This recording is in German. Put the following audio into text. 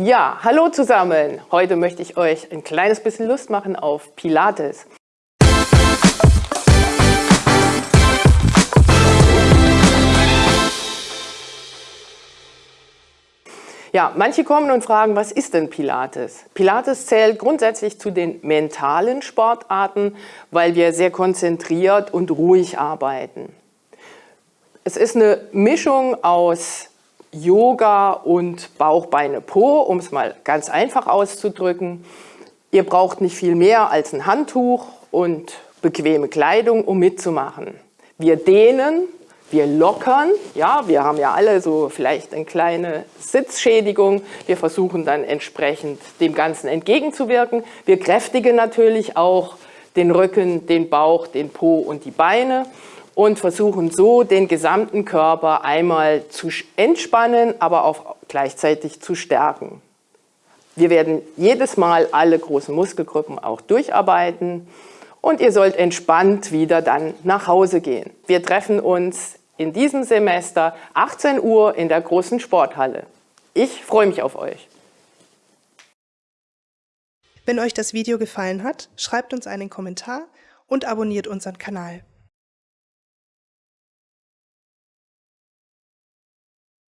Ja, hallo zusammen! Heute möchte ich euch ein kleines bisschen Lust machen auf Pilates. Ja, manche kommen und fragen, was ist denn Pilates? Pilates zählt grundsätzlich zu den mentalen Sportarten, weil wir sehr konzentriert und ruhig arbeiten. Es ist eine Mischung aus Yoga und Bauch, Beine, Po, um es mal ganz einfach auszudrücken. Ihr braucht nicht viel mehr als ein Handtuch und bequeme Kleidung, um mitzumachen. Wir dehnen, wir lockern, ja, wir haben ja alle so vielleicht eine kleine Sitzschädigung. Wir versuchen dann entsprechend dem Ganzen entgegenzuwirken. Wir kräftigen natürlich auch den Rücken, den Bauch, den Po und die Beine und versuchen so den gesamten Körper einmal zu entspannen, aber auch gleichzeitig zu stärken. Wir werden jedes Mal alle großen Muskelgruppen auch durcharbeiten und ihr sollt entspannt wieder dann nach Hause gehen. Wir treffen uns in diesem Semester 18 Uhr in der großen Sporthalle. Ich freue mich auf euch. Wenn euch das Video gefallen hat, schreibt uns einen Kommentar und abonniert unseren Kanal.